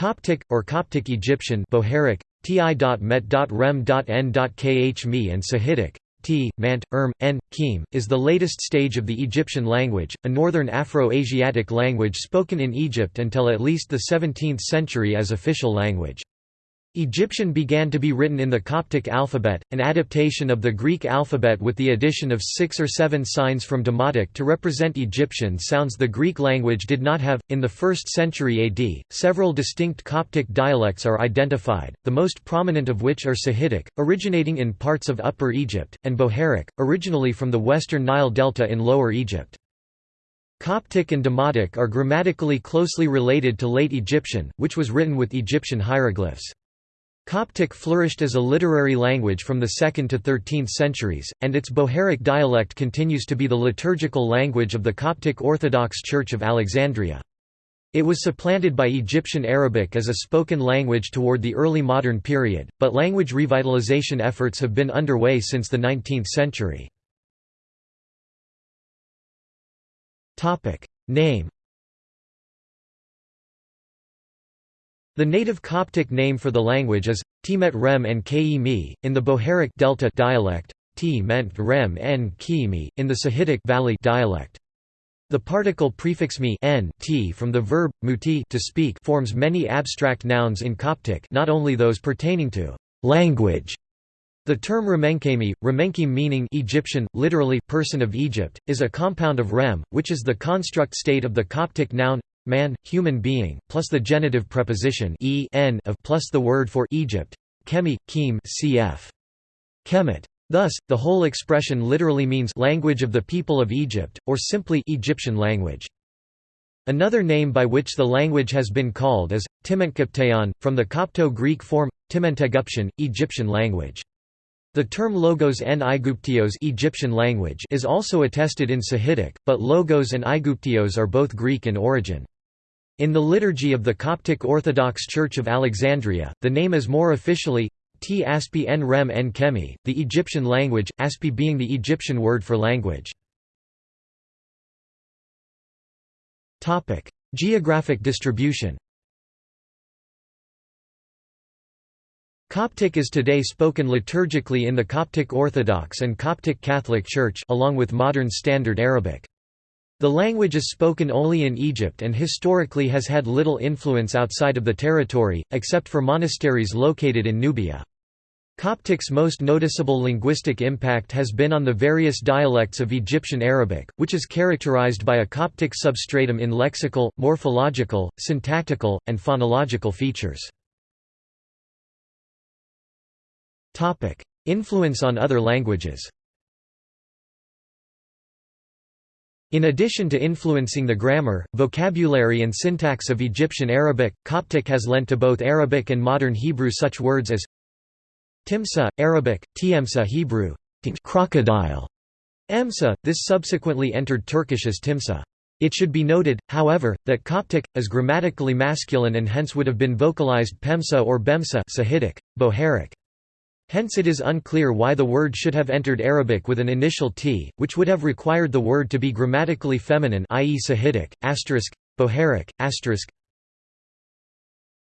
Coptic, or Coptic Egyptian Bohairic, ti.met.rem.n.khmi and Sahidic, T, Mant, Erm, N, Kim, is the latest stage of the Egyptian language, a northern Afro-Asiatic language spoken in Egypt until at least the 17th century as official language. Egyptian began to be written in the Coptic alphabet, an adaptation of the Greek alphabet with the addition of six or seven signs from Demotic to represent Egyptian sounds the Greek language did not have. In the 1st century AD, several distinct Coptic dialects are identified, the most prominent of which are Sahidic, originating in parts of Upper Egypt, and Bohairic, originally from the western Nile Delta in Lower Egypt. Coptic and Demotic are grammatically closely related to Late Egyptian, which was written with Egyptian hieroglyphs. Coptic flourished as a literary language from the 2nd to 13th centuries, and its Bohairic dialect continues to be the liturgical language of the Coptic Orthodox Church of Alexandria. It was supplanted by Egyptian Arabic as a spoken language toward the early modern period, but language revitalization efforts have been underway since the 19th century. Name The native Coptic name for the language is Timet Rem and Ke in the Bohairic Delta dialect, T meant Rem and Kimi, in the Sahidic Valley dialect. The particle prefix mi n t from the verb muti to speak forms many abstract nouns in Coptic, not only those pertaining to language. The term Remenkemi, Remenkim meaning Egyptian, literally person of Egypt, is a compound of rem, which is the construct state of the Coptic noun man, human being, plus the genitive preposition e n of plus the word for Egypt, kemi, kim cf. Kemet. Thus, the whole expression literally means language of the people of Egypt, or simply Egyptian language. Another name by which the language has been called is Timentkopteon, from the Copto-Greek form Timenteguption, Egyptian language. The term Logos and Aiguptios Egyptian language is also attested in Sahidic, but Logos and Aiguptios are both Greek in origin. In the liturgy of the Coptic Orthodox Church of Alexandria, the name is more officially T Aspi en Rem en Kemi, the Egyptian language, Aspi being the Egyptian word for language. Geographic distribution Coptic is today spoken liturgically in the Coptic Orthodox and Coptic Catholic Church along with modern Standard Arabic. The language is spoken only in Egypt and historically has had little influence outside of the territory, except for monasteries located in Nubia. Coptic's most noticeable linguistic impact has been on the various dialects of Egyptian Arabic, which is characterized by a Coptic substratum in lexical, morphological, syntactical, and phonological features. Influence on other languages In addition to influencing the grammar, vocabulary and syntax of Egyptian Arabic, Coptic has lent to both Arabic and modern Hebrew such words as timsa, Arabic, tiemsa Hebrew, crocodile, emsa, this subsequently entered Turkish as timsa. It should be noted, however, that Coptic, is grammatically masculine and hence would have been vocalized pemsa or bemsa Sahidic, Bohairic. Hence it is unclear why the word should have entered Arabic with an initial t, which would have required the word to be grammatically feminine i.e. Sahidic, asterisk, Bohairic, asterisk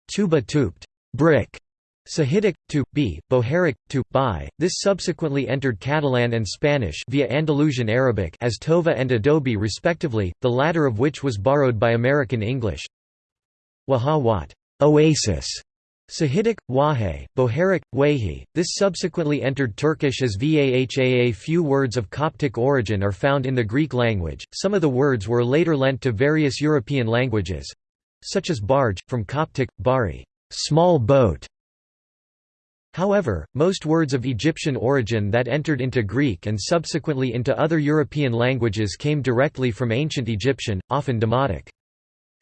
tuba tuped, brick, Sahidic, to, b, Bohairic, to, by. This subsequently entered Catalan and Spanish via Andalusian Arabic as Tova and Adobe respectively, the latter of which was borrowed by American English. Waha wat, oasis, Sahidic, Wahe, Bohairic, Wahi. This subsequently entered Turkish as Vahaa. Few words of Coptic origin are found in the Greek language. Some of the words were later lent to various European languages, such as barge, from Coptic, bari, small boat. However, most words of Egyptian origin that entered into Greek and subsequently into other European languages came directly from ancient Egyptian, often Demotic.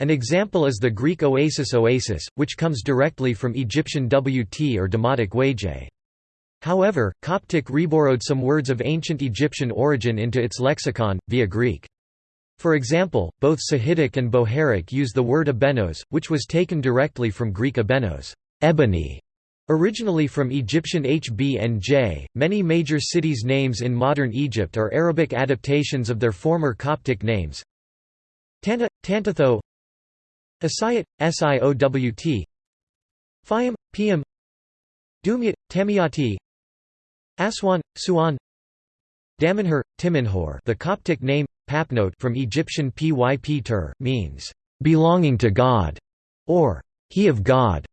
An example is the Greek oasis oasis, which comes directly from Egyptian wt or Demotic waj. However, Coptic reborrowed some words of ancient Egyptian origin into its lexicon, via Greek. For example, both Sahidic and Bohairic use the word abenos, which was taken directly from Greek abenos ebony, Originally from Egyptian Hb and J, many major cities' names in modern Egypt are Arabic adaptations of their former Coptic names. Tanta, Tantatho Asiyat, Siowt Fayum, Piam Dumyat, Tamiyati. Aswan, Suan. Damanhur, Timinhor. The Coptic name, Papnote from Egyptian Pyp means, "...belonging to God", or "...he of God".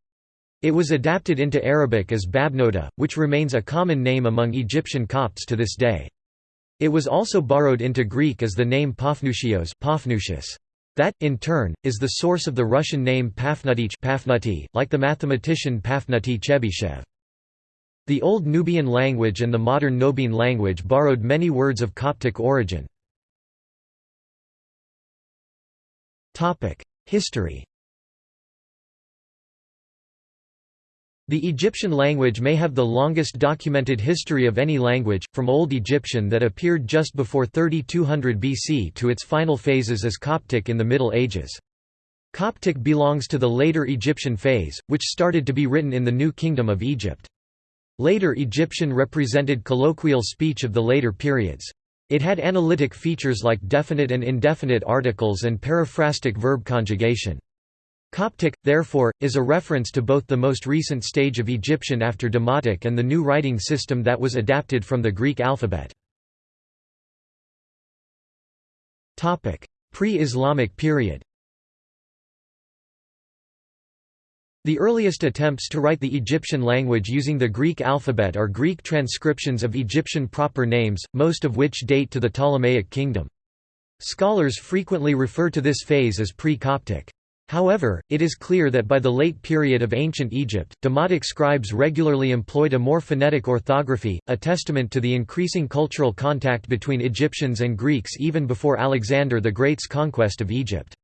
It was adapted into Arabic as Babnota, which remains a common name among Egyptian Copts to this day. It was also borrowed into Greek as the name Paphnutios that, in turn, is the source of the Russian name Pafnuty, like the mathematician Pafnuty Chebyshev. The Old Nubian language and the modern Nobiin language borrowed many words of Coptic origin. History The Egyptian language may have the longest documented history of any language, from Old Egyptian that appeared just before 3200 BC to its final phases as Coptic in the Middle Ages. Coptic belongs to the later Egyptian phase, which started to be written in the New Kingdom of Egypt. Later Egyptian represented colloquial speech of the later periods. It had analytic features like definite and indefinite articles and periphrastic verb conjugation. Coptic, therefore, is a reference to both the most recent stage of Egyptian after Demotic and the new writing system that was adapted from the Greek alphabet. Pre-Islamic period The earliest attempts to write the Egyptian language using the Greek alphabet are Greek transcriptions of Egyptian proper names, most of which date to the Ptolemaic kingdom. Scholars frequently refer to this phase as pre-Coptic. However, it is clear that by the late period of ancient Egypt, Demotic scribes regularly employed a more phonetic orthography, a testament to the increasing cultural contact between Egyptians and Greeks even before Alexander the Great's conquest of Egypt.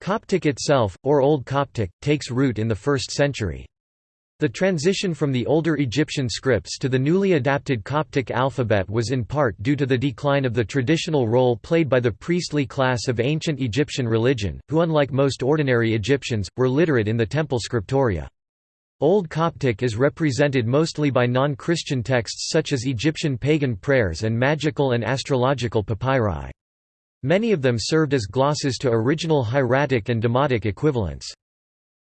Coptic itself, or Old Coptic, takes root in the 1st century. The transition from the older Egyptian scripts to the newly adapted Coptic alphabet was in part due to the decline of the traditional role played by the priestly class of ancient Egyptian religion, who unlike most ordinary Egyptians, were literate in the temple scriptoria. Old Coptic is represented mostly by non-Christian texts such as Egyptian pagan prayers and magical and astrological papyri. Many of them served as glosses to original hieratic and demotic equivalents.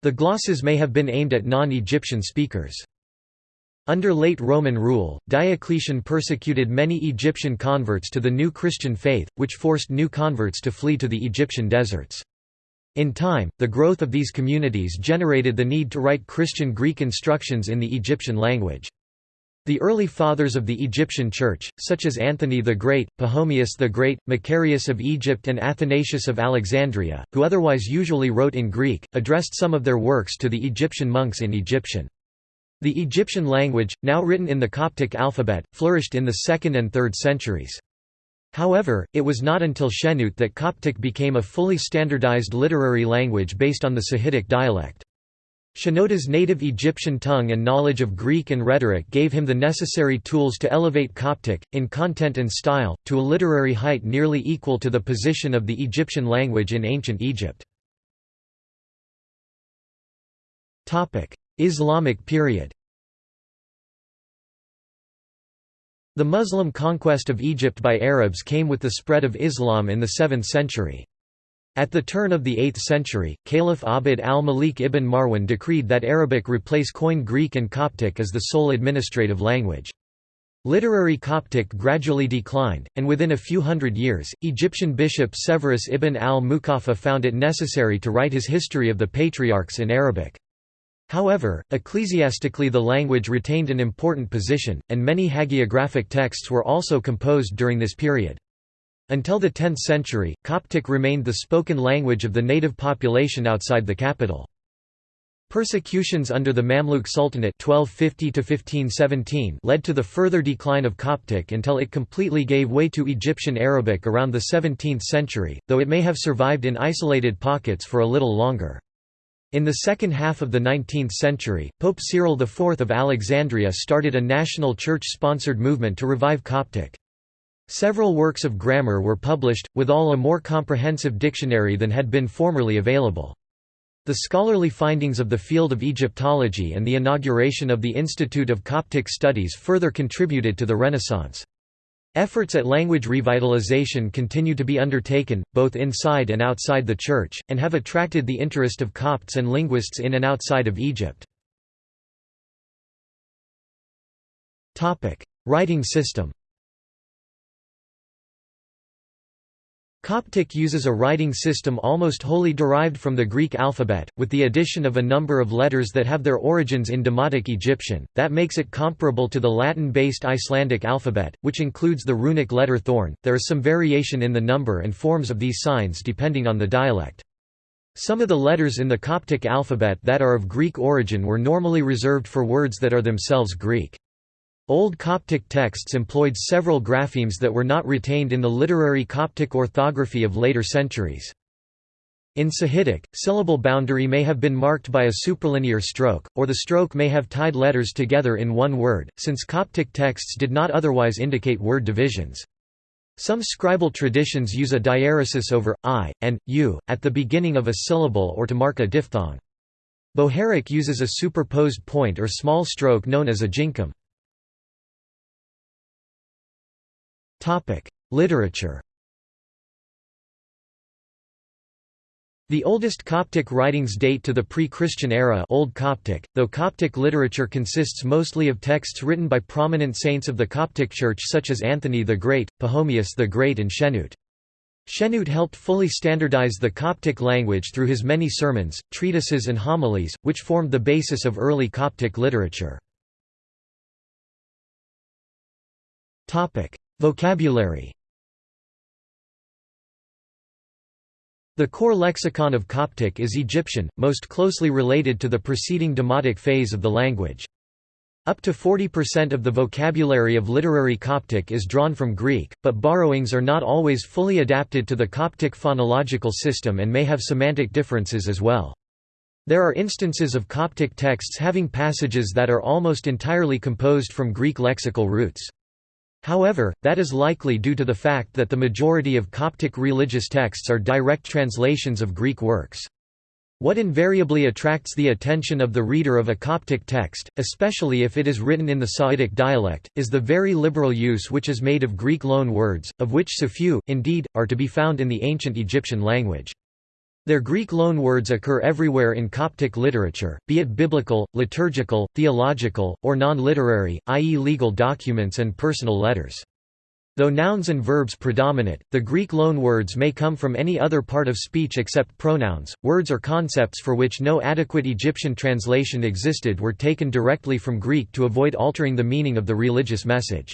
The glosses may have been aimed at non-Egyptian speakers. Under late Roman rule, Diocletian persecuted many Egyptian converts to the new Christian faith, which forced new converts to flee to the Egyptian deserts. In time, the growth of these communities generated the need to write Christian Greek instructions in the Egyptian language. The early fathers of the Egyptian Church, such as Anthony the Great, Pachomius the Great, Macarius of Egypt and Athanasius of Alexandria, who otherwise usually wrote in Greek, addressed some of their works to the Egyptian monks in Egyptian. The Egyptian language, now written in the Coptic alphabet, flourished in the 2nd and 3rd centuries. However, it was not until Shenoute that Coptic became a fully standardized literary language based on the Sahidic dialect. Shenoda's native Egyptian tongue and knowledge of Greek and rhetoric gave him the necessary tools to elevate Coptic, in content and style, to a literary height nearly equal to the position of the Egyptian language in ancient Egypt. Islamic period The Muslim conquest of Egypt by Arabs came with the spread of Islam in the 7th century. At the turn of the 8th century, Caliph Abd al-Malik ibn Marwan decreed that Arabic replace Koine Greek and Coptic as the sole administrative language. Literary Coptic gradually declined, and within a few hundred years, Egyptian bishop Severus ibn al-Mukaffa found it necessary to write his history of the patriarchs in Arabic. However, ecclesiastically the language retained an important position, and many hagiographic texts were also composed during this period. Until the 10th century, Coptic remained the spoken language of the native population outside the capital. Persecutions under the Mamluk Sultanate 1250 led to the further decline of Coptic until it completely gave way to Egyptian Arabic around the 17th century, though it may have survived in isolated pockets for a little longer. In the second half of the 19th century, Pope Cyril IV of Alexandria started a national church-sponsored movement to revive Coptic. Several works of grammar were published, withal a more comprehensive dictionary than had been formerly available. The scholarly findings of the field of Egyptology and the inauguration of the Institute of Coptic Studies further contributed to the Renaissance. Efforts at language revitalization continue to be undertaken, both inside and outside the Church, and have attracted the interest of Copts and linguists in and outside of Egypt. Writing system Coptic uses a writing system almost wholly derived from the Greek alphabet, with the addition of a number of letters that have their origins in Demotic Egyptian, that makes it comparable to the Latin-based Icelandic alphabet, which includes the runic letter thorn. There is some variation in the number and forms of these signs depending on the dialect. Some of the letters in the Coptic alphabet that are of Greek origin were normally reserved for words that are themselves Greek. Old Coptic texts employed several graphemes that were not retained in the literary Coptic orthography of later centuries. In Sahidic, syllable boundary may have been marked by a superlinear stroke, or the stroke may have tied letters together in one word, since Coptic texts did not otherwise indicate word divisions. Some scribal traditions use a diaeresis over i and u at the beginning of a syllable or to mark a diphthong. Bohairic uses a superposed point or small stroke known as a jinkim. Literature The oldest Coptic writings date to the pre-Christian era Old Coptic, though Coptic literature consists mostly of texts written by prominent saints of the Coptic Church such as Anthony the Great, Pachomius the Great and Shenoute. Shenoute helped fully standardize the Coptic language through his many sermons, treatises and homilies, which formed the basis of early Coptic literature. Vocabulary The core lexicon of Coptic is Egyptian, most closely related to the preceding Demotic phase of the language. Up to 40% of the vocabulary of literary Coptic is drawn from Greek, but borrowings are not always fully adapted to the Coptic phonological system and may have semantic differences as well. There are instances of Coptic texts having passages that are almost entirely composed from Greek lexical roots. However, that is likely due to the fact that the majority of Coptic religious texts are direct translations of Greek works. What invariably attracts the attention of the reader of a Coptic text, especially if it is written in the Sa'idic dialect, is the very liberal use which is made of Greek loan words, of which so few, indeed, are to be found in the ancient Egyptian language. Their Greek loanwords occur everywhere in Coptic literature, be it biblical, liturgical, theological, or non-literary, i.e. legal documents and personal letters. Though nouns and verbs predominate, the Greek loanwords may come from any other part of speech except pronouns. Words or concepts for which no adequate Egyptian translation existed were taken directly from Greek to avoid altering the meaning of the religious message.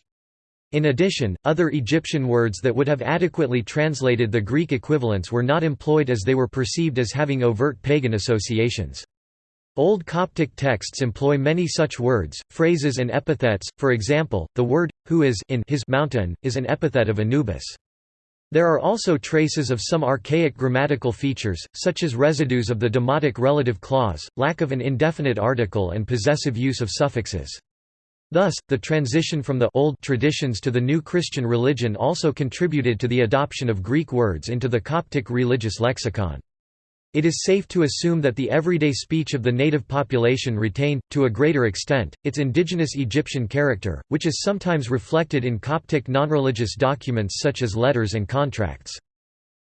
In addition, other Egyptian words that would have adequately translated the Greek equivalents were not employed as they were perceived as having overt pagan associations. Old Coptic texts employ many such words, phrases and epithets, for example, the word, who is in his mountain, is an epithet of Anubis. There are also traces of some archaic grammatical features, such as residues of the demotic relative clause, lack of an indefinite article and possessive use of suffixes. Thus, the transition from the old traditions to the new Christian religion also contributed to the adoption of Greek words into the Coptic religious lexicon. It is safe to assume that the everyday speech of the native population retained, to a greater extent, its indigenous Egyptian character, which is sometimes reflected in Coptic non-religious documents such as letters and contracts.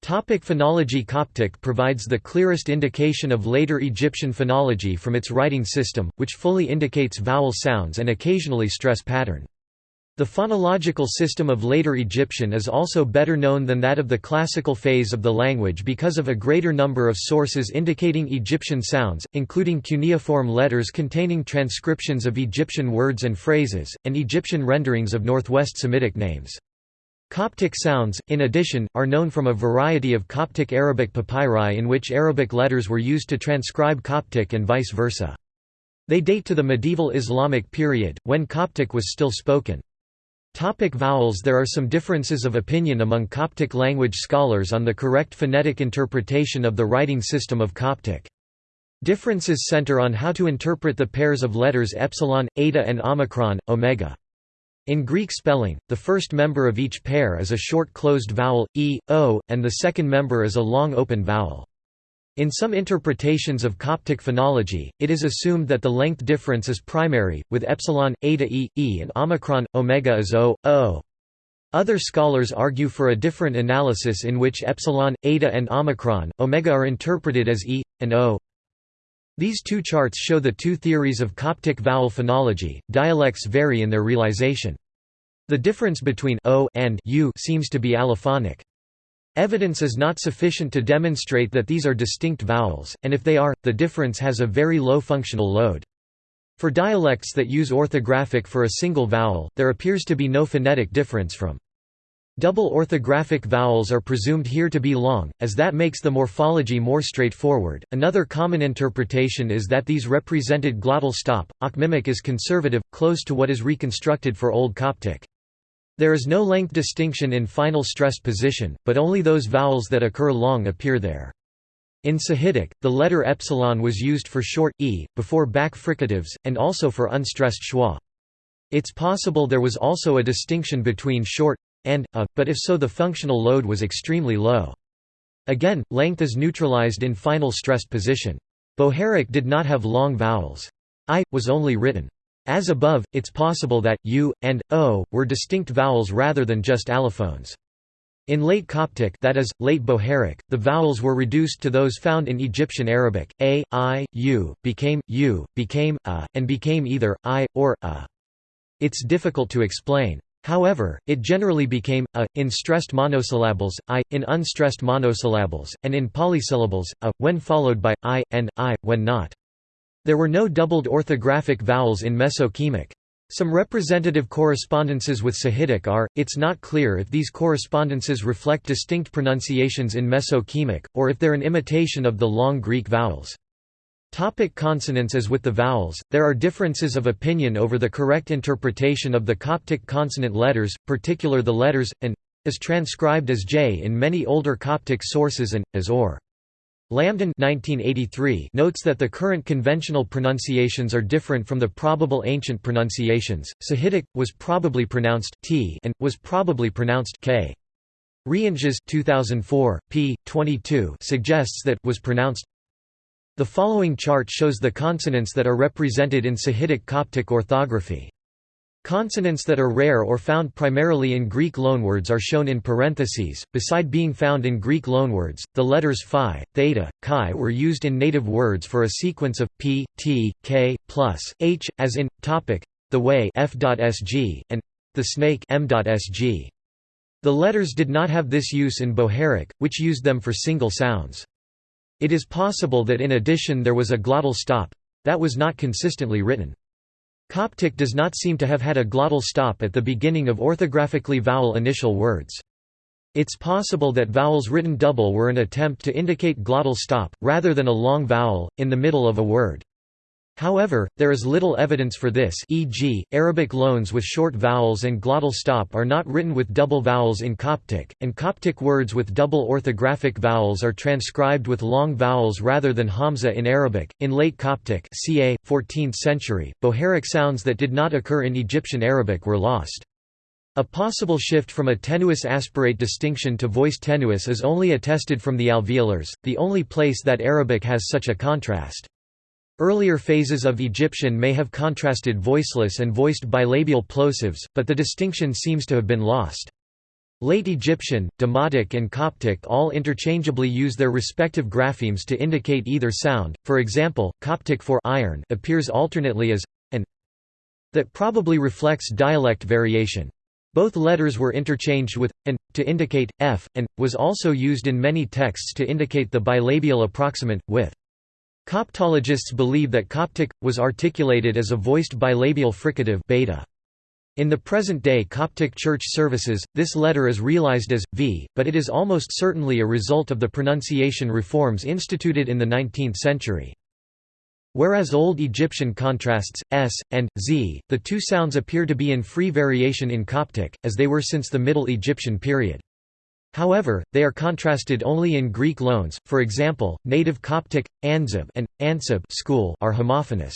Topic phonology Coptic provides the clearest indication of later Egyptian phonology from its writing system, which fully indicates vowel sounds and occasionally stress pattern. The phonological system of later Egyptian is also better known than that of the classical phase of the language because of a greater number of sources indicating Egyptian sounds, including cuneiform letters containing transcriptions of Egyptian words and phrases, and Egyptian renderings of Northwest Semitic names. Coptic sounds, in addition, are known from a variety of Coptic Arabic papyri in which Arabic letters were used to transcribe Coptic and vice versa. They date to the medieval Islamic period, when Coptic was still spoken. Topic vowels There are some differences of opinion among Coptic language scholars on the correct phonetic interpretation of the writing system of Coptic. Differences center on how to interpret the pairs of letters epsilon, eta and omicron, omega. In Greek spelling, the first member of each pair is a short closed vowel, e, o, and the second member is a long open vowel. In some interpretations of Coptic phonology, it is assumed that the length difference is primary, with epsilon, eta e, e and omicron, omega is o, o. Other scholars argue for a different analysis in which epsilon, eta and omicron, omega are interpreted as e, and o. These two charts show the two theories of Coptic vowel phonology. Dialects vary in their realization. The difference between o and u seems to be allophonic. Evidence is not sufficient to demonstrate that these are distinct vowels, and if they are, the difference has a very low functional load. For dialects that use orthographic for a single vowel, there appears to be no phonetic difference from. Double orthographic vowels are presumed here to be long, as that makes the morphology more straightforward. Another common interpretation is that these represented glottal stop. Akhmimic is conservative, close to what is reconstructed for Old Coptic. There is no length distinction in final stressed position, but only those vowels that occur long appear there. In Sahidic, the letter epsilon was used for short e, before back fricatives, and also for unstressed schwa. It's possible there was also a distinction between short and a, but if so the functional load was extremely low. Again, length is neutralized in final stressed position. Bohairic did not have long vowels. I, was only written as above, it's possible that u and o were distinct vowels rather than just allophones. In late Coptic that is, late Bohairic, the vowels were reduced to those found in Egyptian Arabic, a, i, u, became, u, became, a, and became either, i, or, a. It's difficult to explain. However, it generally became, a, in stressed monosyllables, i, in unstressed monosyllables, and in polysyllables, a, when followed by, i, and, i, when not. There were no doubled orthographic vowels in Mesokemic. Some representative correspondences with Sahidic are, it's not clear if these correspondences reflect distinct pronunciations in Mesokemic, or if they're an imitation of the long Greek vowels. Topic consonants As with the vowels, there are differences of opinion over the correct interpretation of the Coptic consonant letters, particular the letters, and, as transcribed as j in many older Coptic sources and, as or. Lambdin 1983 notes that the current conventional pronunciations are different from the probable ancient pronunciations. Sahidic was probably pronounced t and was probably pronounced k. Reintges 2004 p 22 suggests that was pronounced. The following chart shows the consonants that are represented in Sahidic Coptic orthography. Consonants that are rare or found primarily in Greek loanwords are shown in parentheses. Beside being found in Greek loanwords, the letters phi, theta, chi were used in native words for a sequence of p, t, k, plus h, as in topic, the way f.sg, and the snake m.sg. The letters did not have this use in Bohairic, which used them for single sounds. It is possible that in addition there was a glottal stop that was not consistently written. Coptic does not seem to have had a glottal stop at the beginning of orthographically vowel initial words. It's possible that vowels written double were an attempt to indicate glottal stop, rather than a long vowel, in the middle of a word. However, there is little evidence for this e.g., Arabic loans with short vowels and glottal stop are not written with double vowels in Coptic, and Coptic words with double orthographic vowels are transcribed with long vowels rather than hamza in Arabic. In late Coptic ca. 14th century, Bohairic sounds that did not occur in Egyptian Arabic were lost. A possible shift from a tenuous aspirate distinction to voiced tenuous is only attested from the alveolars, the only place that Arabic has such a contrast. Earlier phases of Egyptian may have contrasted voiceless and voiced bilabial plosives, but the distinction seems to have been lost. Late Egyptian, Demotic and Coptic all interchangeably use their respective graphemes to indicate either sound, for example, Coptic for iron appears alternately as and that probably reflects dialect variation. Both letters were interchanged with and to indicate f, and was also used in many texts to indicate the bilabial approximant with. Coptologists believe that Coptic, was articulated as a voiced bilabial fricative beta. In the present-day Coptic church services, this letter is realized as, v, but it is almost certainly a result of the pronunciation reforms instituted in the 19th century. Whereas Old Egyptian contrasts, s, and, z, the two sounds appear to be in free variation in Coptic, as they were since the Middle Egyptian period. However, they are contrasted only in Greek loans, for example, native Coptic, anzib and, ansib school are homophonous.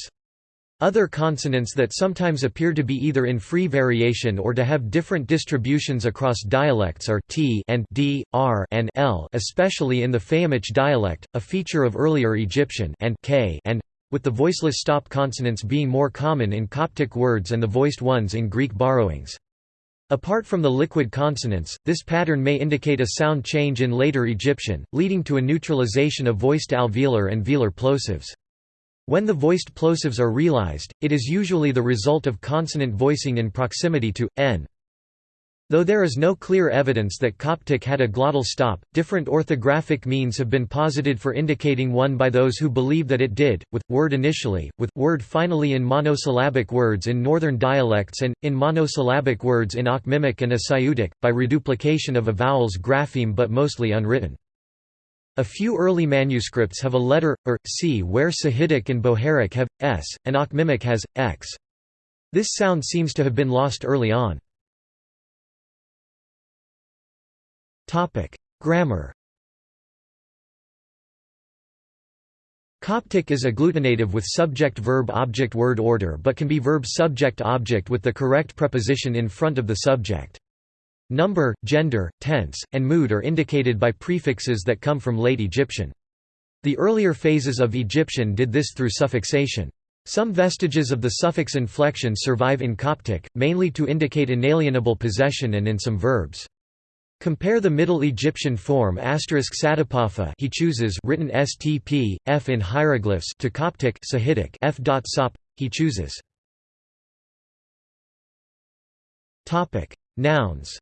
Other consonants that sometimes appear to be either in free variation or to have different distributions across dialects are t and d, r and l especially in the Fayyumic dialect, a feature of earlier Egyptian and k and, with the voiceless stop consonants being more common in Coptic words and the voiced ones in Greek borrowings. Apart from the liquid consonants, this pattern may indicate a sound change in later Egyptian, leading to a neutralization of voiced alveolar and velar plosives. When the voiced plosives are realized, it is usually the result of consonant voicing in proximity to n. Though there is no clear evidence that Coptic had a glottal stop, different orthographic means have been posited for indicating one by those who believe that it did, with word initially, with word finally in monosyllabic words in northern dialects and, in monosyllabic words in Akhmimic and Asiutic, by reduplication of a vowel's grapheme but mostly unwritten. A few early manuscripts have a letter, or, c where Sahidic and Bohairic have, s, and Akhmimic has, x. This sound seems to have been lost early on. Grammar Coptic is agglutinative with subject-verb-object-word order but can be verb-subject-object with the correct preposition in front of the subject. Number, gender, tense, and mood are indicated by prefixes that come from late Egyptian. The earlier phases of Egyptian did this through suffixation. Some vestiges of the suffix inflection survive in Coptic, mainly to indicate inalienable possession and in some verbs. Compare the Middle Egyptian form asterisk he chooses written stp, f in hieroglyphs to Coptic Sahidic f. Sop, he chooses. Nouns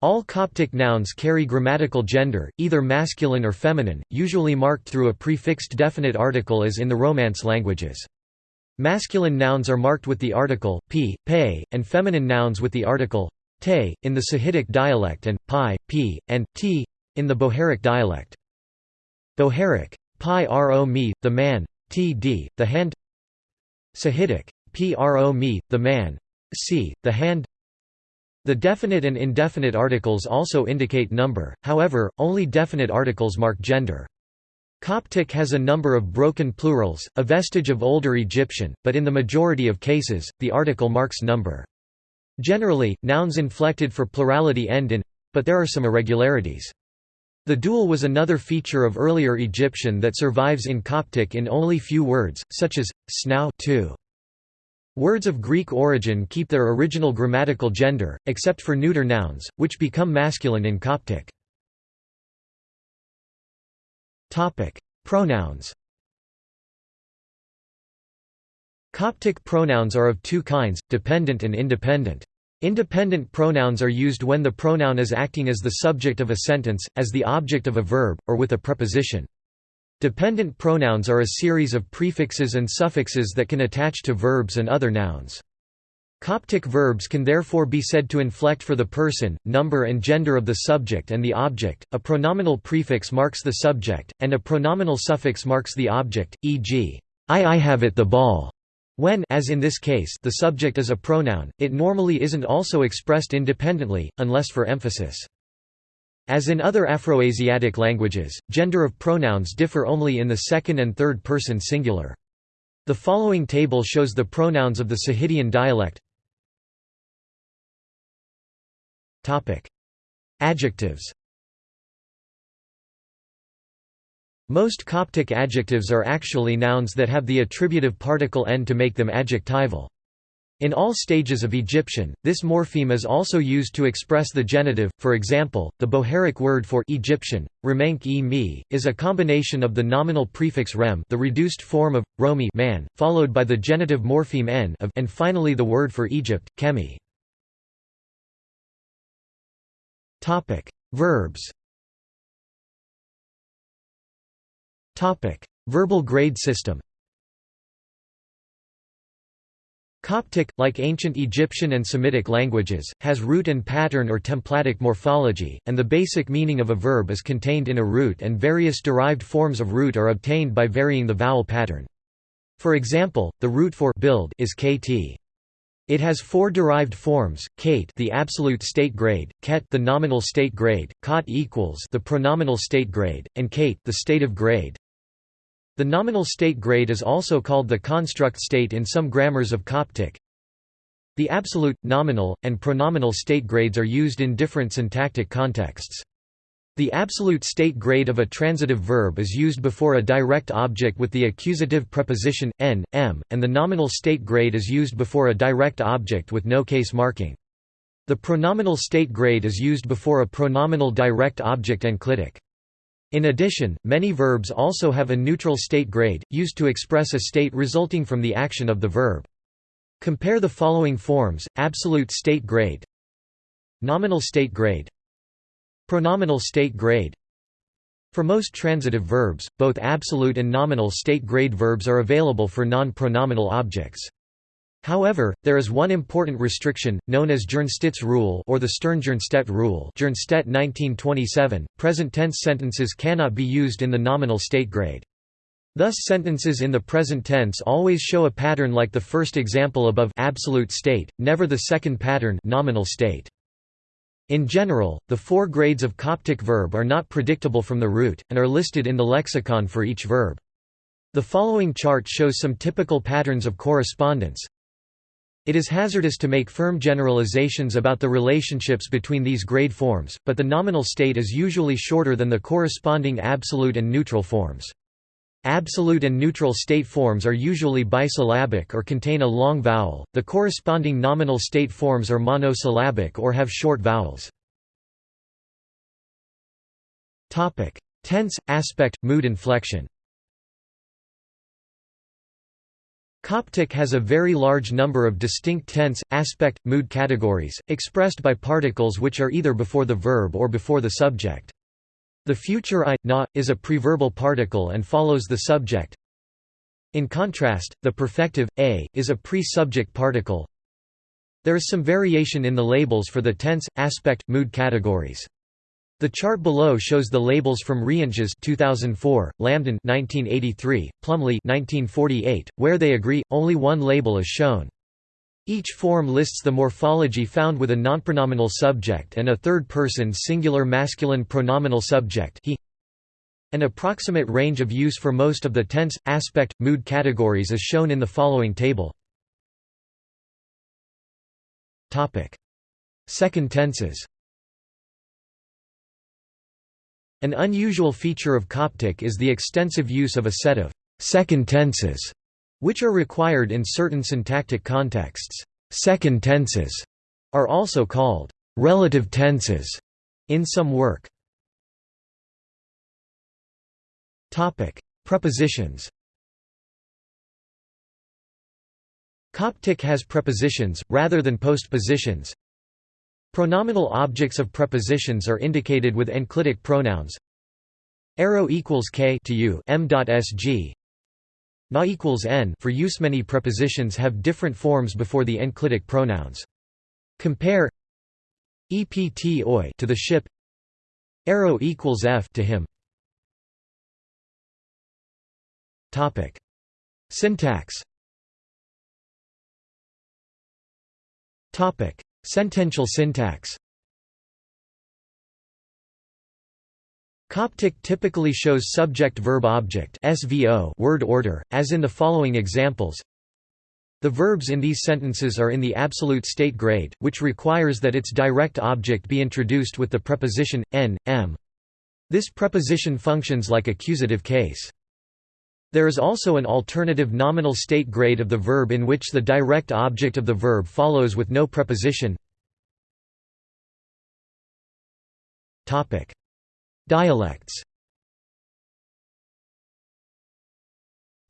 All Coptic nouns carry grammatical gender, either masculine or feminine, usually marked through a prefixed definite article as in the Romance languages. Masculine nouns are marked with the article, p, pe, and feminine nouns with the article, te, in the Sahidic dialect and, pi, p, and, t, in the Bohairic dialect. Bohairic, pi ro me, the man, td, the hand Sahidic, pro me, the man, c, the hand The definite and indefinite articles also indicate number, however, only definite articles mark gender. Coptic has a number of broken plurals, a vestige of older Egyptian, but in the majority of cases, the article marks number. Generally, nouns inflected for plurality end in but there are some irregularities. The dual was another feature of earlier Egyptian that survives in Coptic in only few words, such as, snow too. Words of Greek origin keep their original grammatical gender, except for neuter nouns, which become masculine in Coptic. Topic: Pronouns. Coptic pronouns are of two kinds, dependent and independent. Independent pronouns are used when the pronoun is acting as the subject of a sentence, as the object of a verb, or with a preposition. Dependent pronouns are a series of prefixes and suffixes that can attach to verbs and other nouns. Coptic verbs can therefore be said to inflect for the person, number and gender of the subject and the object. A pronominal prefix marks the subject, and a pronominal suffix marks the object, e.g., I I have it the ball. When as in this case the subject is a pronoun, it normally isn't also expressed independently, unless for emphasis. As in other Afroasiatic languages, gender of pronouns differ only in the second and third person singular. The following table shows the pronouns of the Sahidian dialect Adjectives. Most Coptic adjectives are actually nouns that have the attributive particle n to make them adjectival. In all stages of Egyptian, this morpheme is also used to express the genitive, for example, the Bohairic word for Egyptian, remenk e mi, is a combination of the nominal prefix rem the reduced form of, romi man, followed by the genitive morpheme n of, and finally the word for Egypt, kemi. Topic: Verbs. Topic: Verbal grade system. Coptic, like ancient Egyptian and Semitic languages, has root and pattern or templatic morphology, and the basic meaning of a verb is contained in a root and various derived forms of root are obtained by varying the vowel pattern. For example, the root for build is kt. It has four derived forms: kate, the absolute state grade; ket, the nominal state grade; kot equals the pronominal state grade, and kate, the state of grade. The nominal state grade is also called the construct state in some grammars of Coptic. The absolute, nominal, and pronominal state grades are used in different syntactic contexts. The absolute state grade of a transitive verb is used before a direct object with the accusative preposition, n, m, and the nominal state grade is used before a direct object with no case marking. The pronominal state grade is used before a pronominal direct object enclitic. In addition, many verbs also have a neutral state grade, used to express a state resulting from the action of the verb. Compare the following forms, absolute state grade Nominal state grade Pronominal state grade For most transitive verbs, both absolute and nominal state grade verbs are available for non-pronominal objects. However, there is one important restriction, known as Jernstedt's rule or the Stern-Jernstedt rule Jernstedt 1927, present tense sentences cannot be used in the nominal state grade. Thus sentences in the present tense always show a pattern like the first example above absolute state, never the second pattern nominal state. In general, the four grades of Coptic verb are not predictable from the root, and are listed in the lexicon for each verb. The following chart shows some typical patterns of correspondence. It is hazardous to make firm generalizations about the relationships between these grade forms, but the nominal state is usually shorter than the corresponding absolute and neutral forms. Absolute and neutral state forms are usually bisyllabic or contain a long vowel, the corresponding nominal state forms are monosyllabic or have short vowels. Tense, aspect, mood inflection Coptic has a very large number of distinct tense, aspect, mood categories, expressed by particles which are either before the verb or before the subject. The future i, na, is a preverbal particle and follows the subject. In contrast, the perfective, a, is a pre-subject particle. There is some variation in the labels for the tense, aspect, mood categories. The chart below shows the labels from Reintges 2004, Lambdin 1983, Plumley 1948, where they agree only one label is shown. Each form lists the morphology found with a nonpronominal subject and a third-person singular masculine pronominal subject he. An approximate range of use for most of the tense, aspect, mood categories is shown in the following table. Second tenses An unusual feature of Coptic is the extensive use of a set of second tenses, which are required in certain syntactic contexts. Second tenses are also called relative tenses in some work. Topic: Prepositions. Coptic has prepositions rather than postpositions. Pronominal objects of prepositions are indicated with enclitic pronouns. Arrow equals k to u m.sg. Na equals n for use. Many prepositions have different forms before the enclitic pronouns. Compare ept oi to the ship. Arrow equals f to him. Topic. Syntax. Topic. Sentential syntax Coptic typically shows subject-verb-object word order, as in the following examples. The verbs in these sentences are in the absolute state grade, which requires that its direct object be introduced with the preposition, n, m. This preposition functions like accusative case. There is also an alternative nominal state grade of the verb in which the direct object of the verb follows with no preposition. Dialects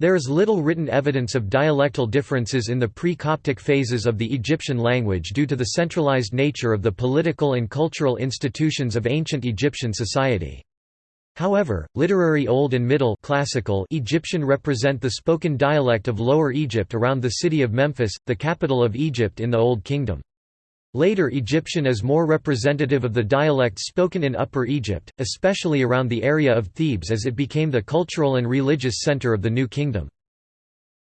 There is little written evidence of dialectal differences in the pre-Coptic phases of the Egyptian language due to the centralized nature of the political and cultural institutions of ancient Egyptian society. However, literary Old and Middle classical Egyptian represent the spoken dialect of Lower Egypt around the city of Memphis, the capital of Egypt in the Old Kingdom. Later Egyptian is more representative of the dialects spoken in Upper Egypt, especially around the area of Thebes as it became the cultural and religious center of the New Kingdom.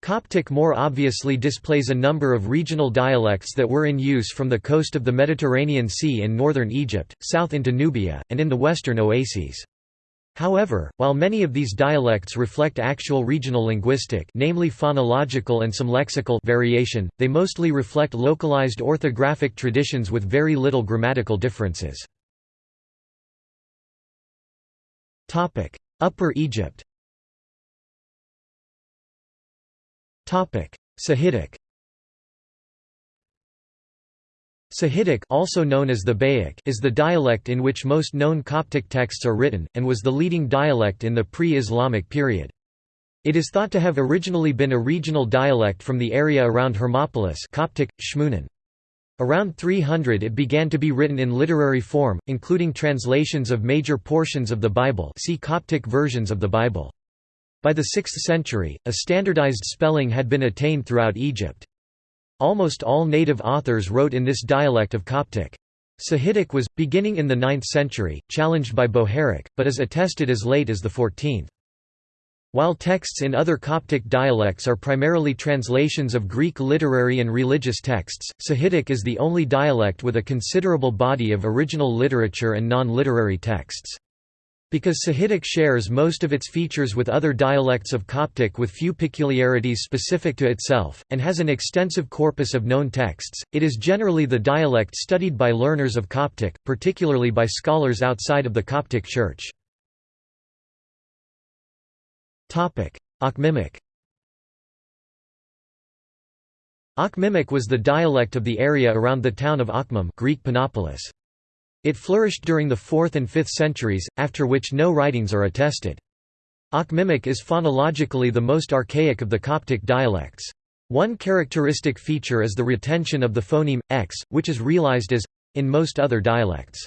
Coptic more obviously displays a number of regional dialects that were in use from the coast of the Mediterranean Sea in northern Egypt, south into Nubia, and in the western oases. However, while many of these dialects reflect actual regional linguistic namely phonological and some lexical variation, they mostly reflect localized orthographic traditions with very little grammatical differences. Upper Egypt Sahidic Sahidic also known as Thebaic is the dialect in which most known Coptic texts are written, and was the leading dialect in the pre-Islamic period. It is thought to have originally been a regional dialect from the area around Hermopolis Coptic, Shmunan. Around 300 it began to be written in literary form, including translations of major portions of the Bible see Coptic versions of the Bible. By the 6th century, a standardized spelling had been attained throughout Egypt. Almost all native authors wrote in this dialect of Coptic. Sahidic was, beginning in the 9th century, challenged by Bohairic, but is attested as late as the 14th. While texts in other Coptic dialects are primarily translations of Greek literary and religious texts, Sahidic is the only dialect with a considerable body of original literature and non-literary texts. Because Sahidic shares most of its features with other dialects of Coptic with few peculiarities specific to itself, and has an extensive corpus of known texts, it is generally the dialect studied by learners of Coptic, particularly by scholars outside of the Coptic Church. Akhmimic Akhmimic was the dialect of the area around the town of Akhmim Greek Panopolis. It flourished during the 4th and 5th centuries, after which no writings are attested. Akhmimic is phonologically the most archaic of the Coptic dialects. One characteristic feature is the retention of the phoneme, x, which is realized as in most other dialects.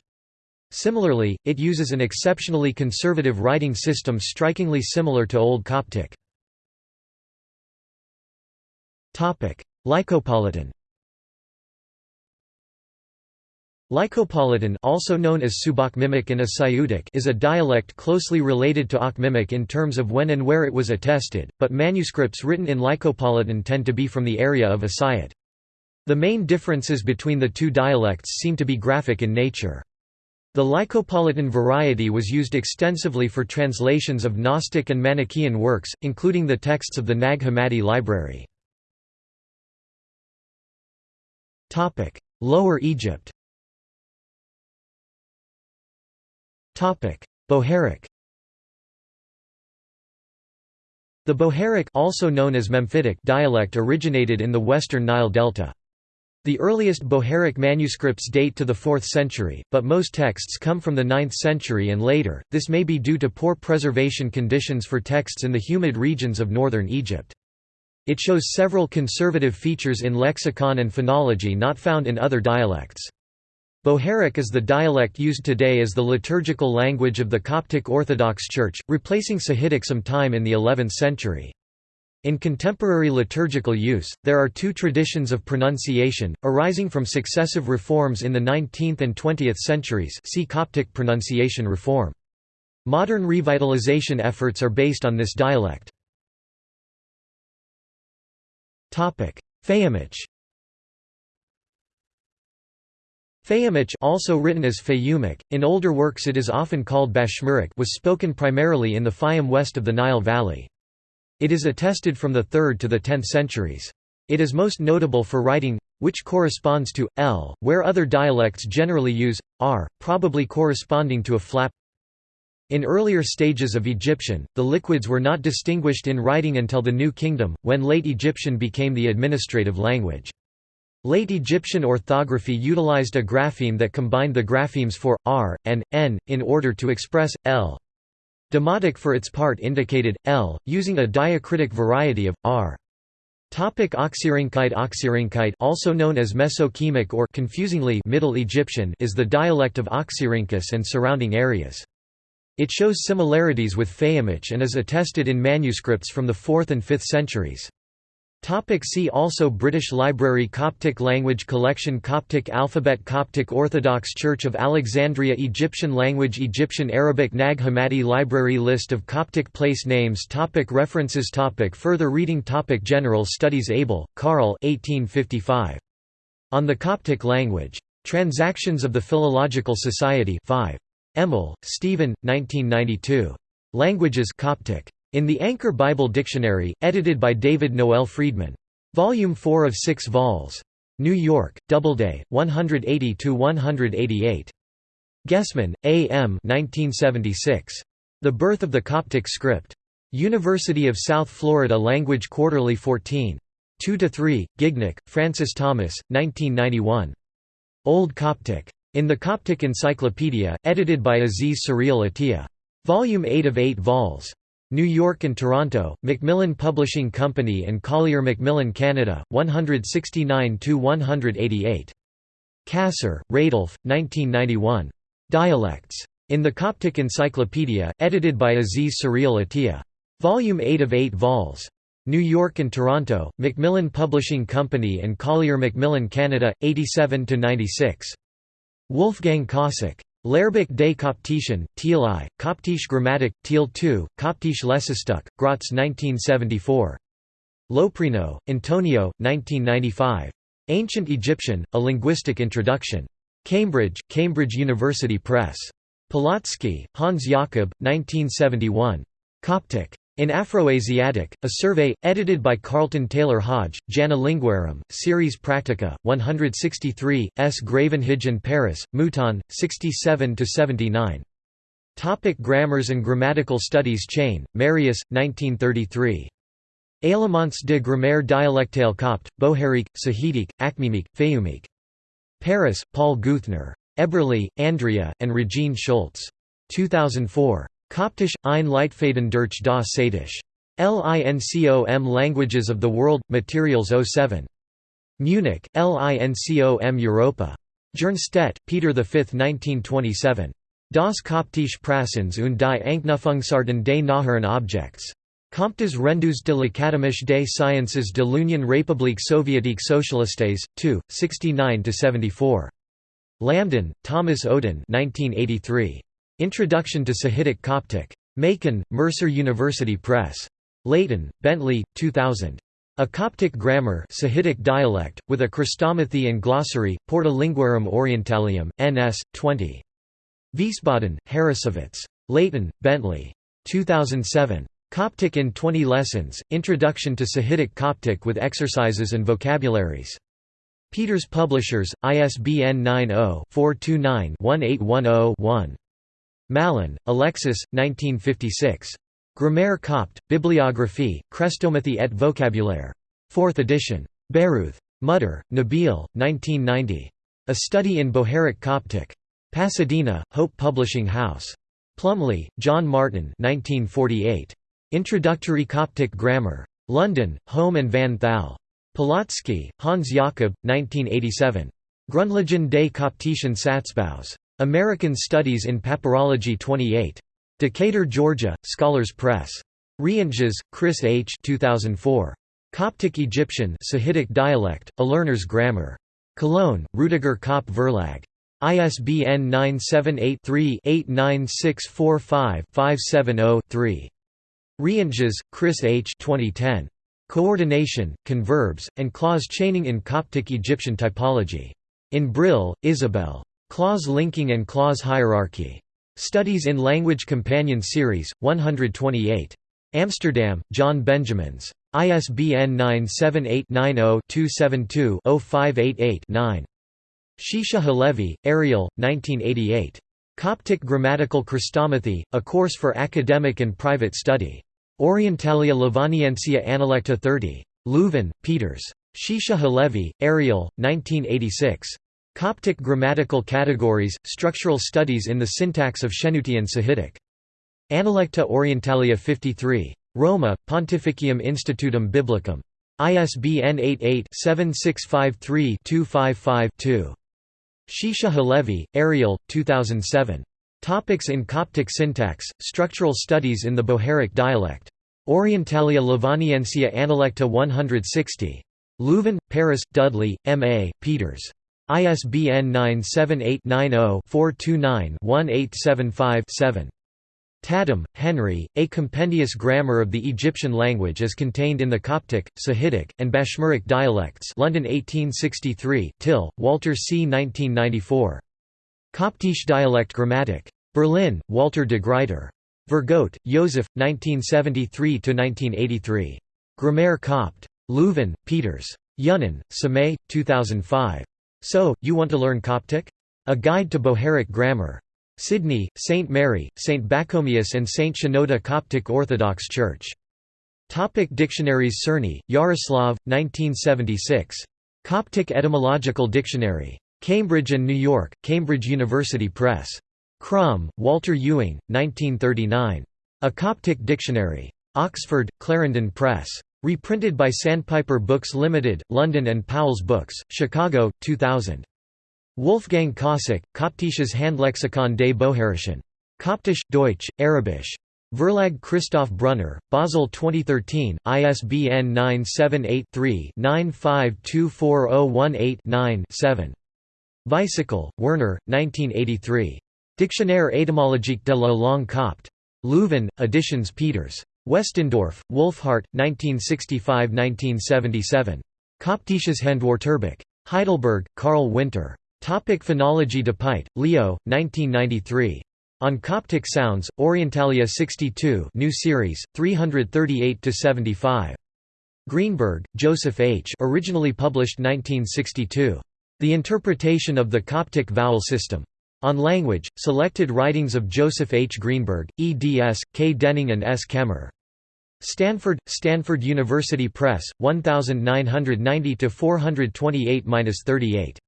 Similarly, it uses an exceptionally conservative writing system strikingly similar to Old Coptic. Lycopolitan Lycopolitan also known as and is a dialect closely related to Akhmimic in terms of when and where it was attested, but manuscripts written in Lycopolitan tend to be from the area of Asiut. The main differences between the two dialects seem to be graphic in nature. The Lycopolitan variety was used extensively for translations of Gnostic and Manichaean works, including the texts of the Nag Hammadi library. Lower Egypt Bohairic The Bohairic also known as Memphitic dialect originated in the western Nile Delta. The earliest Bohairic manuscripts date to the 4th century, but most texts come from the 9th century and later, this may be due to poor preservation conditions for texts in the humid regions of northern Egypt. It shows several conservative features in lexicon and phonology not found in other dialects. Bohairic is the dialect used today as the liturgical language of the Coptic Orthodox Church, replacing Sahidic some time in the 11th century. In contemporary liturgical use, there are two traditions of pronunciation, arising from successive reforms in the 19th and 20th centuries see Coptic pronunciation reform. Modern revitalization efforts are based on this dialect. Fayyumic Fayyumic also written as Fayumic, in older works it is often called Bashmuric was spoken primarily in the Fayum west of the Nile Valley. It is attested from the 3rd to the 10th centuries. It is most notable for writing which corresponds to l, where other dialects generally use r, probably corresponding to a flap. In earlier stages of Egyptian, the liquids were not distinguished in writing until the New Kingdom, when Late Egyptian became the administrative language. Late Egyptian orthography utilized a grapheme that combined the graphemes for r and n in order to express l. Demotic for its part indicated l, using a diacritic variety of r. Topic Oxyrhynchite Oxyrhynchite also known as Mesokemic or confusingly Middle Egyptian is the dialect of Oxyrhynchus and surrounding areas. It shows similarities with Fayyumic and is attested in manuscripts from the 4th and 5th centuries. Topic see also British Library Coptic Language Collection Coptic Alphabet Coptic Orthodox Church of Alexandria Egyptian Language Egyptian Arabic Nag Hammadi Library List of Coptic place names topic References topic Further reading topic General Studies Abel, Carl 1855. On the Coptic Language. Transactions of the Philological Society 5. Emmel, Stephen, 1992. Languages Coptic. In the Anchor Bible Dictionary, edited by David Noel Freedman. Volume 4 of 6 vols. New York, Doubleday, 180–188. Gessman, A. M. 1976. The Birth of the Coptic Script. University of South Florida Language Quarterly 14. 2–3, Gignac, Francis Thomas, 1991. Old Coptic. In the Coptic Encyclopedia, edited by Aziz Suryal Atiya. Volume 8 of 8 vols. New York and Toronto, Macmillan Publishing Company and Collier Macmillan Canada, 169–188. Kasser, Rodolphe, 1991. Dialects. In the Coptic Encyclopedia, edited by Aziz Suryal Atiya. Volume 8 of 8 vols. New York and Toronto, Macmillan Publishing Company and Collier Macmillan Canada, 87–96. Wolfgang Kosack. Lehrbuch des Koptischen, Teil I, Koptische Grammatik, Teil II, Koptische Lesestück, Graz 1974. Loprieno, Antonio, 1995. Ancient Egyptian, A Linguistic Introduction. Cambridge, Cambridge University Press. Polotsky, Hans Jakob, 1971. Coptic. In Afroasiatic, a survey, edited by Carlton Taylor Hodge, Janua Linguarum, Series Practica, 163, S. Gravenhage and Paris, Mouton, 67–79. Topic grammars and grammatical studies Chaîne, Marius, 1933. Éléments de grammaire dialectale copte, Bohairique, Sahidique, Akhmimique, Fayumique. Paris, Paul Geuthner. Eberle, Andrea, and Regine Schulz. 2004. Koptisch, ein Leitfaden durch das Satisch. LINCOM Languages of the World, Materials 07. Munich, LINCOM Europa. Jernstedt, Peter V 1927. Das Koptische Prassens und die Anknüpfungsarten des nacheren Objects. Comptes rendus de l'Académie des Sciences de l'Union République Soviétique Socialistes, 2, 69–74. Lambdin, Thomas Oden 1983. Introduction to Sahidic Coptic. Macon, Mercer University Press. Layton, Bentley, 2000. A Coptic Grammar Sahidic dialect, with a Chrestomathy and Glossary, Porta Linguarum Orientalium, NS, 20. Wiesbaden, Harrassowitz. Layton, Bentley. 2007. Coptic in 20 Lessons, Introduction to Sahidic Coptic with Exercises and Vocabularies. Peeters Publishers, ISBN 90-429-1810-1. Mallon, Alexis, 1956. Grammaire copte, Bibliographie, Chrestomathy et vocabulaire. 4th edition. Beyrouth. Mattar, Nabil, 1990. A Study in Bohairic Coptic. Pasadena, Hope Publishing House. Plumley, John Martin 1948. Introductory Coptic Grammar. London, Home and Van Thal. Polotsky, Hans Jakob, 1987. Grundlagen des Koptischen Satzbaus. American Studies in Papyrology 28. Decatur, Georgia, Scholars Press. Reintges, Chris H. 2004. Coptic Egyptian Sahidic dialect, A Learner's Grammar. Cologne, Rudiger Kopp Verlag. ISBN 978-3-89645-570-3. Reintges, Chris H. 2010. Coordination, Converbs, and Clause Chaining in Coptic Egyptian Typology. In Brill, Isabel. Clause linking and clause hierarchy. Studies in Language Companion Series, 128. Amsterdam, John Benjamins. ISBN 978-90-272-0588-9. Shisha Halevi, Ariel, 1988. Coptic Grammatical Chrestomathy, A Course for Academic and Private Study. Orientalia Lovaniensia Analecta 30. Leuven, Peeters. Shisha Halevi, Ariel, 1986. Coptic grammatical categories, structural studies in the syntax of Shenutian Sahidic. Analecta Orientalia 53. Roma, Pontificium Institutum Biblicum. ISBN 88-7653-255-2. Shisha Halevi, Ariel, 2007. Topics in Coptic syntax, structural studies in the Bohairic dialect. Orientalia Lovaniensia Analecta 160. Leuven, Paris, Dudley, M. A., Peeters. ISBN 978-90-429-1875-7. Tattam, Henry, A Compendious Grammar of the Egyptian Language as contained in the Coptic, Sahidic, and Bashmuric dialects London 1863, Till, Walter C. 1994. Coptische Dialect Grammatic. Berlin, Walter de Gruyter. Vergote, Joseph, 1973–1983. Grammaire Copte. Leuven, Peeters. Younan, Sameh, 2005. So, you want to learn Coptic? A Guide to Bohairic Grammar. Sydney, St. Mary, St. Pachomius and St. Shenouda Coptic Orthodox Church. Topic dictionaries Cerny, Yaroslav, 1976. Coptic Etymological Dictionary. Cambridge and New York, Cambridge University Press. Crum, Walter Ewing, 1939. A Coptic Dictionary. Oxford, Clarendon Press. Reprinted by Sandpiper Books Limited, London and Powell's Books, Chicago, 2000. Wolfgang Kosack, Koptisches Handlexikon des Bohairischen. Koptisch, Deutsch, Arabisch. Verlag Christoph Brunner, Basel 2013, ISBN 978-3-9524018-9-7. Vycichl, Werner, 1983. Dictionnaire étymologique de la langue copte. Leuven, Editions Peeters. Westendorf, Wolfhart, 1965–1977. Koptisches Handwörterbuch. Heidelberg, Karl Winter. Topic Phonology Depuydt, Leo, 1993. On Coptic Sounds, Orientalia 62 new series, 338–75. Greenberg, Joseph H. originally published 1962. The Interpretation of the Coptic Vowel System. On Language, selected writings of Joseph H. Greenberg, eds. K. Denning and S. Kemmer. Stanford, Stanford University Press, 1990–428–38.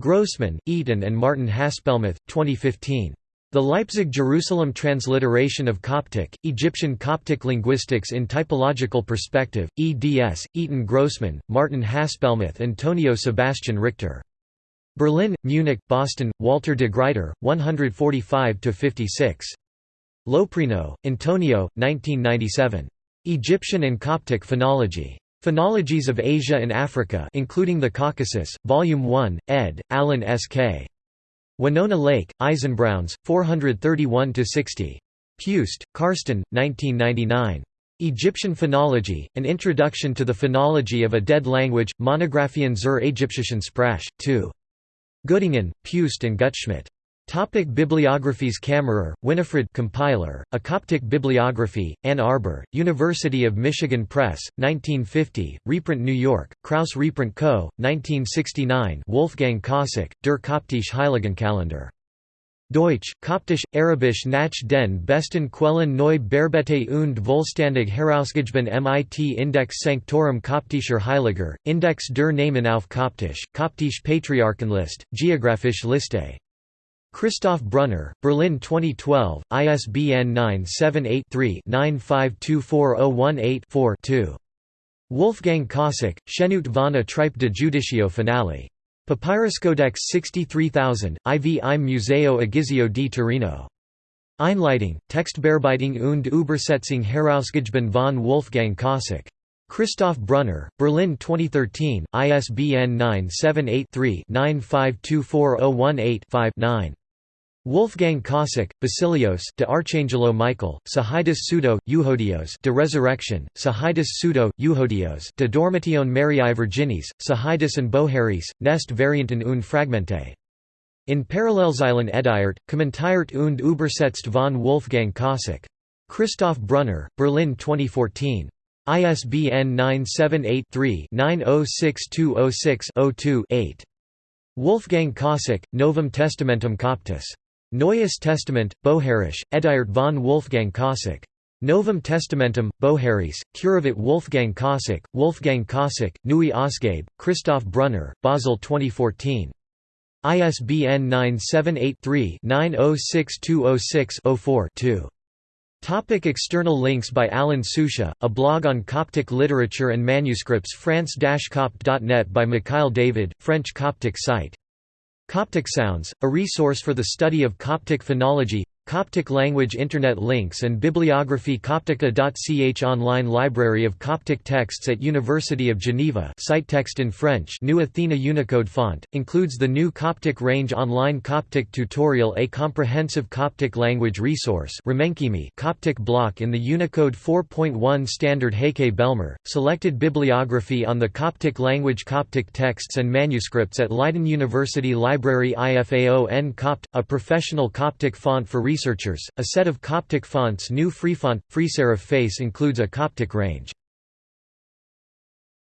Grossman, Eitan and Martin Haspelmath, 2015. The Leipzig-Jerusalem Transliteration of Coptic, Egyptian Coptic Linguistics in Typological Perspective, eds. Eitan Grossman, Martin Haspelmath Antonio Sebastian Richter. Berlin, Munich, Boston, Walter de Gruyter, 145–56. Loprieno, Antonio, 1997. Egyptian and Coptic Phonology. Phonologies of Asia and Africa including the Caucasus, Volume 1, ed., Allen S. K. Winona Lake, Eisenbrauns, 431–60. Pust, Karsten, 1999. Egyptian Phonology, An Introduction to the Phonology of a Dead Language, Monographien zur Ägyptischen Sprache, 2. Göttingen, Pust and Gutschmidt. Topic Bibliographies Kammerer, Winifred compiler, A Coptic Bibliography, Ann Arbor, University of Michigan Press, 1950, reprint New York, Kraus Reprint Co., 1969 Wolfgang Kosack, Der Koptische Heiligenkalender. Deutsch, Koptisch, Arabisch nach den besten Quellen neu Bearbete und vollständig herausgegeben mit Index Sanctorum Koptischer Heiliger, Index der Namen auf Koptisch, Koptisch Patriarchenlist, Geographische Liste Christoph Brunner, Berlin 2012, ISBN 978-3-9524018-4 Wolfgang Kosack, Schenut von Atripe de Judicio Finale. Papyruscodex 63000, IV im Museo Egizio di Torino. Einleitung, Textbearbeitung und Übersetzung herausgegeben von Wolfgang Kosack. Christoph Brunner, Berlin 2013, ISBN 978 3 9524018 9 Wolfgang Kosack, Basilios de Archangelo Michael, Sahidus Pseudo, Euhodios de Resurrection, Sahidus Pseudo, Euhodios de Dormition Mariae Virginis, Sahidus and Boheris, Nest Varianten und Fragmente. In Parallelzeilen Ediert, Kommentiert und Übersetzt von Wolfgang Kosack. Christoph Brunner, Berlin 2014. ISBN 978 3 906206 2 8 Wolfgang Kosack, Novum Testamentum Coptus. Neues Testament, Bohairisch, Ediert von Wolfgang Kosack. Novum Testamentum, Boheris, Curavit Wolfgang Kosack, Wolfgang Kosack, Neue Ausgabe, Christoph Brunner, Basel 2014. ISBN 978-3-906206-04-2. Topic external links by Alan Sucia, a blog on Coptic literature and manuscripts france-copt.net by Mikhail David, French Coptic site Coptic Sounds, a resource for the study of Coptic phonology Coptic language Internet links and bibliography Coptica.ch Online library of Coptic texts at University of Geneva site text in French New Athena Unicode font, includes the new Coptic range online Coptic tutorial A comprehensive Coptic language resource Coptic block in the Unicode 4.1 standard Heike Behlmer, selected bibliography on the Coptic language Coptic texts and manuscripts at Leiden University Library IFAO Copt, a professional Coptic font for researchers, a set of Coptic fonts New Freefont, Freeserif Face includes a Coptic range.